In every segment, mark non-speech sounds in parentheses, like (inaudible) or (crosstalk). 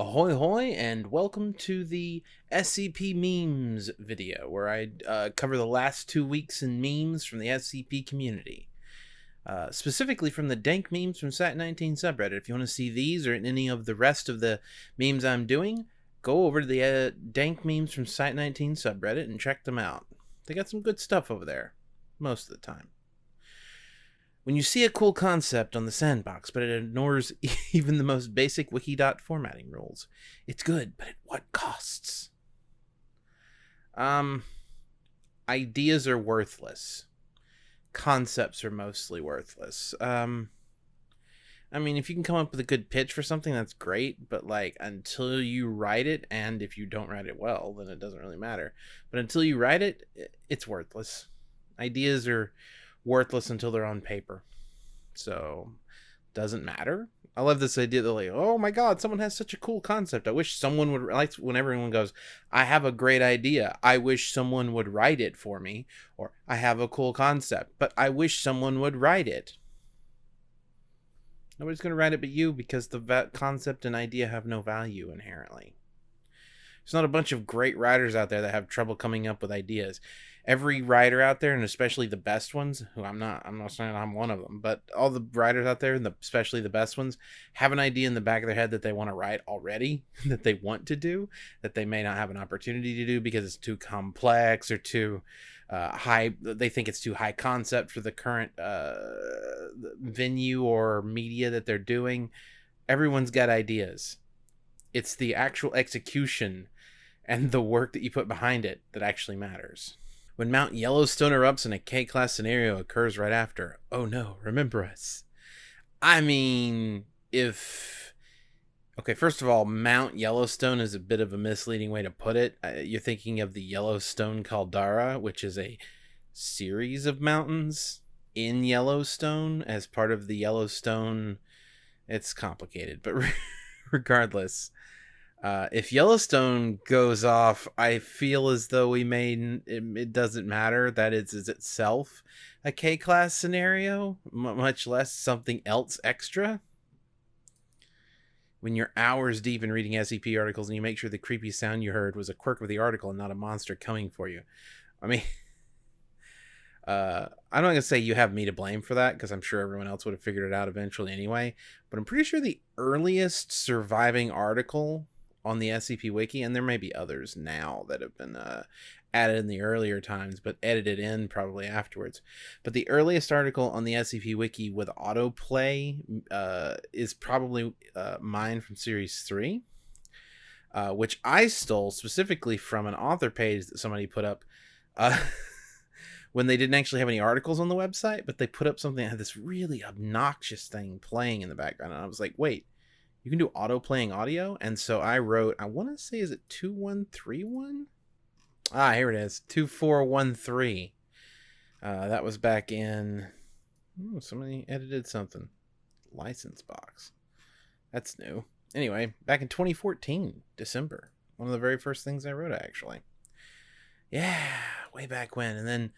Ahoy hoy and welcome to the SCP memes video where I uh, cover the last two weeks in memes from the SCP community. Uh, specifically from the dank memes from Site19 subreddit. If you want to see these or any of the rest of the memes I'm doing, go over to the uh, dank memes from Site19 subreddit and check them out. They got some good stuff over there, most of the time. When you see a cool concept on the sandbox, but it ignores (laughs) even the most basic Wikidot formatting rules, it's good, but at what costs? Um, ideas are worthless. Concepts are mostly worthless. Um, I mean, if you can come up with a good pitch for something, that's great, but like until you write it, and if you don't write it well, then it doesn't really matter. But until you write it, it's worthless. Ideas are worthless until they're on paper. So, doesn't matter. I love this idea that like, oh my god, someone has such a cool concept. I wish someone would like when everyone goes, I have a great idea. I wish someone would write it for me, or I have a cool concept, but I wish someone would write it. Nobody's going to write it but you because the concept and idea have no value inherently. There's not a bunch of great writers out there that have trouble coming up with ideas every writer out there, and especially the best ones, who I'm not, I'm not saying I'm one of them, but all the writers out there, and the, especially the best ones, have an idea in the back of their head that they want to write already, (laughs) that they want to do, that they may not have an opportunity to do because it's too complex or too uh, high. They think it's too high concept for the current uh, venue or media that they're doing. Everyone's got ideas. It's the actual execution and the work that you put behind it that actually matters. When Mount Yellowstone erupts and a K class scenario occurs right after, oh no, remember us. I mean, if. Okay, first of all, Mount Yellowstone is a bit of a misleading way to put it. You're thinking of the Yellowstone Caldera, which is a series of mountains in Yellowstone as part of the Yellowstone. It's complicated, but (laughs) regardless, uh, if Yellowstone goes off, I feel as though we may it, it doesn't matter that it's itself a K class scenario, m- much less something else extra. When you're hours deep in reading SCP articles and you make sure the creepy sound you heard was a quirk of the article and not a monster coming for you, I mean. (laughs) Uh, I'm not gonna say you have me to blame for that because I'm sure everyone else would have figured it out eventually anyway. But I'm pretty sure the earliest surviving article on the SCP Wiki, and there may be others now that have been uh, added in the earlier times, but edited in probably afterwards. But the earliest article on the SCP Wiki with autoplay uh, is probably uh, mine from Series 3, uh, which I stole specifically from an author page that somebody put up. Uh, (laughs) when they didn't actually have any articles on the website, but they put up something that had this really obnoxious thing playing in the background. And I was like, wait, you can do auto playing audio. And so I wrote, I want to say, is it 2131? Ah, here it is 2413. Uh, that was back in. Somebody edited something. License box. That's new. Anyway, back in 2014, December. One of the very first things I wrote, actually. Yeah, way back when. And then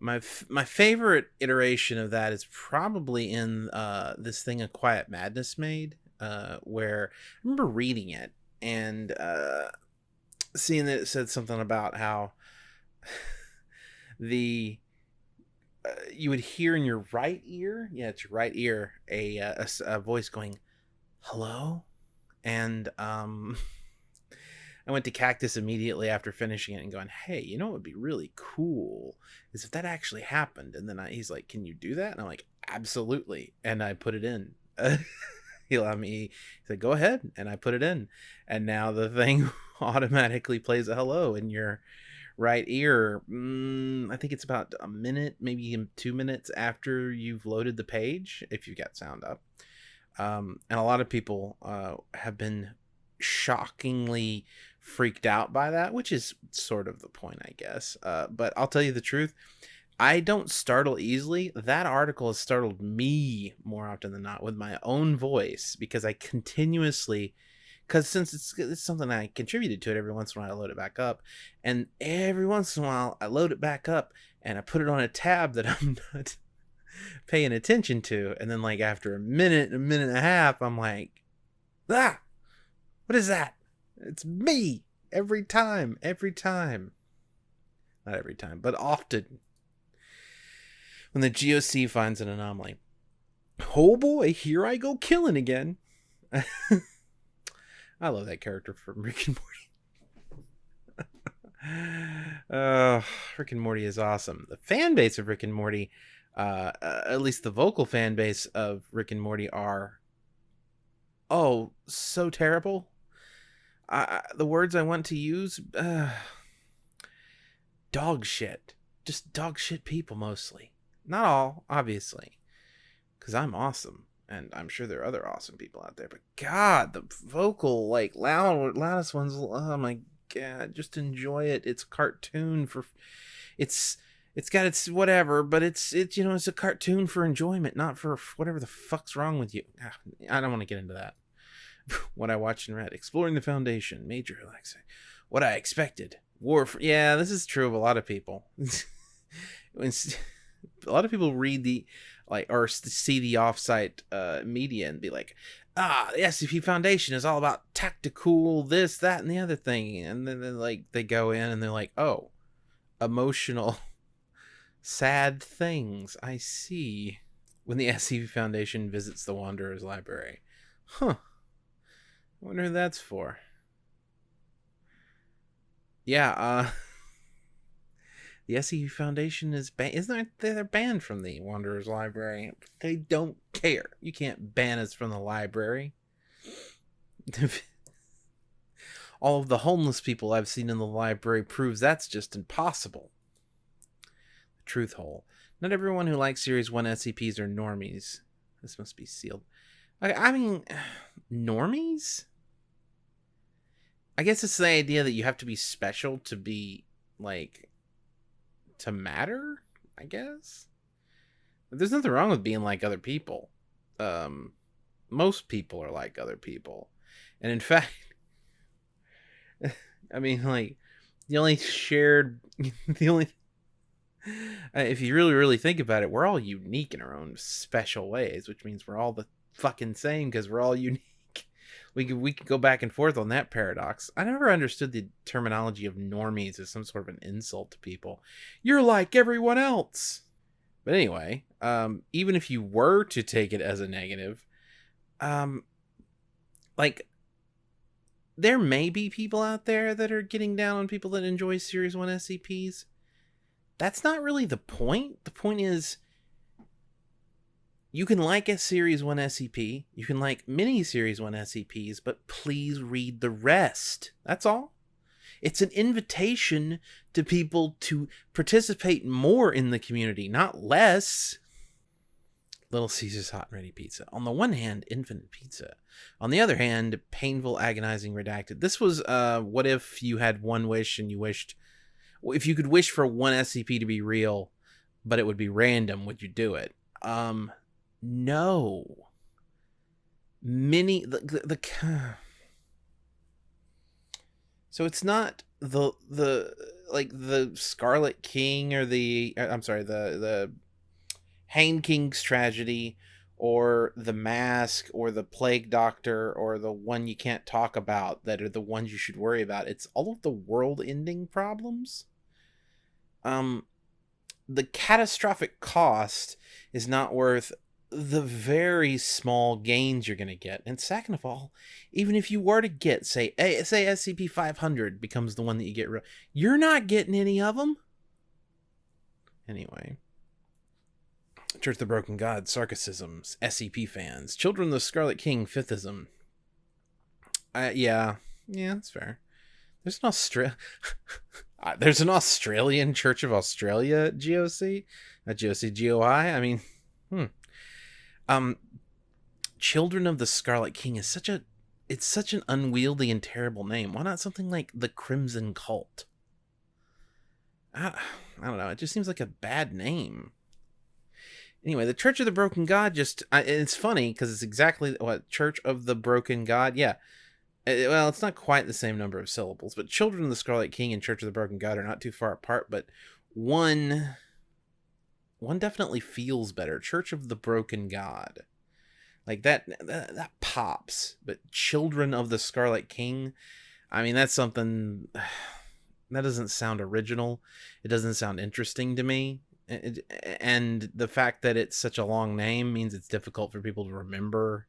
my f- my favorite iteration of that is probably in uh, this thing a quiet madness made uh, where I remember reading it and uh, seeing that it said something about how (laughs) the uh, you would hear in your right ear, yeah, it's your right ear, a uh, a, a voice going, "Hello," and um. (laughs) I went to Cactus immediately after finishing it and going, "Hey, you know what would be really cool is if that actually happened." And then I, he's like, "Can you do that?" And I'm like, "Absolutely." And I put it in. (laughs) he allowed me he said go ahead. And i put it in. And now the thing (laughs) automatically plays a hello in your right ear. Mm, i think it's about a minute maybe two minutes after you've loaded the page if you got sound up. Um, and a lot of people uh, have been shockingly freaked out by that which is sort of the point i guess. Uh, but i'll tell you the truth I don't startle easily. That article has startled me more often than not with my own voice because I continuously, because since it's, it's something I contributed to it every once in a while, I load it back up. And every once in a while, I load it back up and I put it on a tab that (laughs) I'm not paying attention to. And then, like, after a minute, a minute and a half, I'm like, ah, What is that? It's me every time, every time. Not every time, but often. When the GOC finds an anomaly. Oh boy, here I go killing again. (laughs) I love that character from Rick and Morty. (laughs) uh, Rick and Morty is awesome. The fan base of Rick and Morty, uh, at least the vocal fan base of Rick and Morty, are oh so terrible. I, the words I want to use, uh, dog shit. Just dog shit people mostly. Not all, obviously, because I'm awesome and I'm sure there are other awesome people out there. But God, the vocal, like loud, loudest ones. Oh my God, just enjoy it. It's cartoon for, it's it's got its whatever, but it's it's you know it's a cartoon for enjoyment, not for whatever the fuck's wrong with you. Ah, I don't want to get into that. (laughs) what I watched and read, exploring the foundation, major relaxing. What I expected, war. For, yeah, this is true of a lot of people. (laughs) a lot of people read the like or see the offsite uh, media and be like, ah, the SCP Foundation is all about tactical this, that, and the other thing, and then, like they go in and they're like, oh, emotional, (laughs) sad things. I see. When the (laughs) SCP Foundation visits the Wanderer's Library, huh? Wonder who that's for. Yeah, uh. (laughs) The SCP Foundation is banned. Isn't they're banned from the Wanderers Library? They don't care. You can't ban us from the library. (laughs) All of the homeless people I've seen in the library proves that's just impossible. The truth hole. Not everyone who likes Series 1 SCPs are normies. This must be sealed. I mean, (sighs) normies? I guess it's the idea that you have to be special to be, like, to matter, I guess. There's nothing wrong with being like other people. Um, most people are like other people. And in (laughs) fact, I mean, like, the only shared, (laughs) the only, if you really, really think about it, we're all unique in our own special ways, which means we're all the fucking same because we're all unique we could we could go back and forth on that paradox. I never understood the terminology of normies as some sort of an insult to people. You're like everyone else. But anyway, um, even if you were to take it as a negative, um, like there may be people out there that are getting down on people that enjoy Series One SCPs. That's not really the point. The point is you can like a Series 1 SCP, you can like mini Series 1 SCPs, but please read the rest. That's all. It's an invitation to people to participate more in the community, not less. Little Caesar's Hot and Ready Pizza. On the one hand, infinite pizza. On the other hand, painful, agonizing, redacted. This was uh, what if you had one wish and you wished, if you could wish for one SCP to be real, but it would be random, would you do it? Um, no. Many the, the, the (sighs) so it's not the the like the Scarlet King or the uh, I'm sorry the the Hanged King's tragedy or the mask or the plague doctor or the one you can't talk about that are the ones you should worry about it's all of the world ending problems um the catastrophic cost is not worth the very small gains you're going to get. And second of all, even if you were to get, say, say SCP 500 becomes the one that you get, you're not getting any of them. Anyway. Church of the Broken God, Sarkicism, SCP fans, Children of the Scarlet King, Fifthism. Uh, yeah, yeah, that's fair. There's an Australia. (laughs) Uh, there's an Australian Church of Australia GOC, a GOC GOI. I mean, hmm um children of the scarlet king is such a it's such an unwieldy and terrible name. Why not something like the crimson cult? I, I don't know. It just seems like a bad name. Anyway the church of the broken god just I, it's funny because it's exactly what church of the broken god? Yeah. It, well it's not quite the same number of syllables but children of the scarlet king and church of the broken god are not too far apart but one one definitely feels better. Church of the Broken God. Like that, that, that pops. But Children of the Scarlet King, I mean, that's something (sighs) that doesn't sound original. It doesn't sound interesting to me. It, and the fact that it's such a long name means it's difficult for people to remember.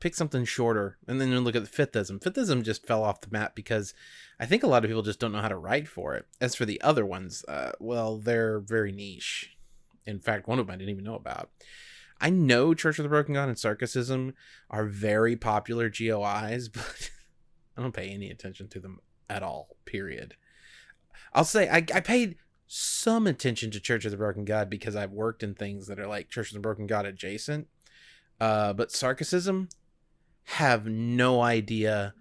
Pick something shorter, and then look at the Fifthism. Fifithism just fell off the map because I think a lot of people just don't know how to write for it. As for the other ones, uh, well, they're very niche. In fact, one of them I didn't even know about. I know Church of the Broken God and Sarkicism are very popular GOIs, (laughs) but I don't pay any attention to them at all, period. I'll say I, I paid some attention to Church of the Broken God because I've worked in things that are like Church of the Broken God adjacent. Uh, but Sarkicism have no idea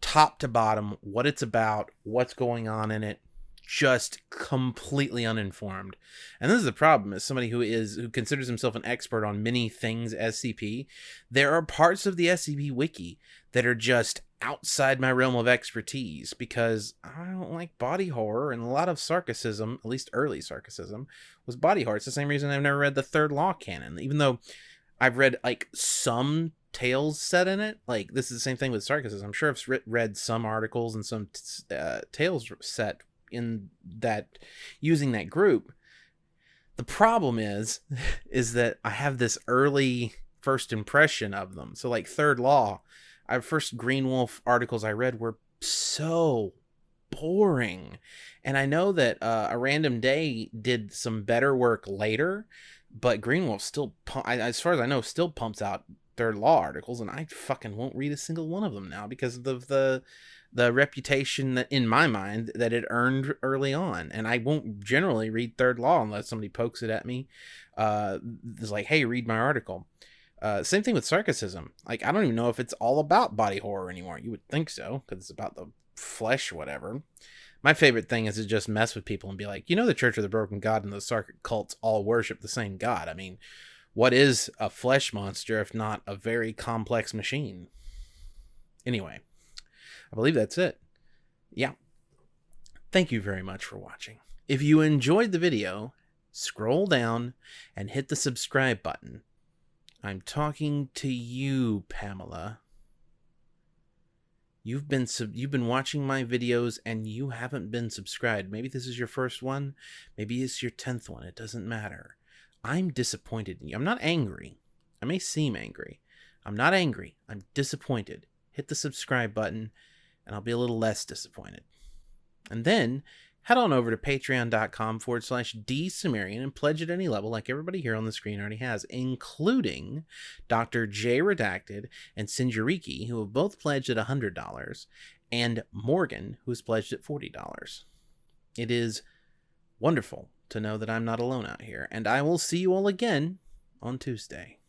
top to bottom what it's about, what's going on in it, just completely uninformed. And this is the problem as somebody who is who considers himself an expert on many things SCP, there are parts of the SCP wiki that are just outside my realm of expertise because I don't like body horror and a lot of Sarkicism, at least early Sarkicism, was body horror. It's the same reason I've never read the third law canon, even though I've read like some tales set in it. Like this is the same thing with Sarkicism. I'm sure I've read some articles and some uh, tales set in that using that group. The problem is, (laughs) is that I have this early first impression of them. So like Third Law, our first Green Wolf articles I read were so boring. And I know that uh, a random day did some better work later, but Green Wolf still, as far as I know, still pumps out third law articles, and I fucking won't read a single one of them now because of the the reputation that in my mind that it earned early on and i won't generally read third law unless somebody pokes it at me uh it's like hey read my article. Uh same thing with sarkicism like i don't even know if it's all about body horror anymore. You would think so because it's about the flesh whatever. My favorite thing is to just mess with people and be like you know the church of the broken god and the sarkic cults all worship the same god. I mean what is a flesh monster if not a very complex machine? Anyway I believe that's it. Yeah. Thank you very much for watching. If you enjoyed the video, scroll down and hit the subscribe button. I'm talking to you, Pamela. You've been you've been watching my videos and you haven't been subscribed. Maybe this is your first one, maybe it's your 10th one. It doesn't matter. I'm disappointed in you. I'm not angry. I may seem angry. I'm not angry. I'm disappointed. Hit the subscribe button and I'll be a little less disappointed. And then head on over to patreon.com forward slash dsumerian and pledge at any level like everybody here on the screen already has, including Dr. J Redacted and Sinjariki, who have both pledged at $100, and Morgan, who has pledged at $40. It is wonderful to know that I'm not alone out here, and I will see you all again on Tuesday.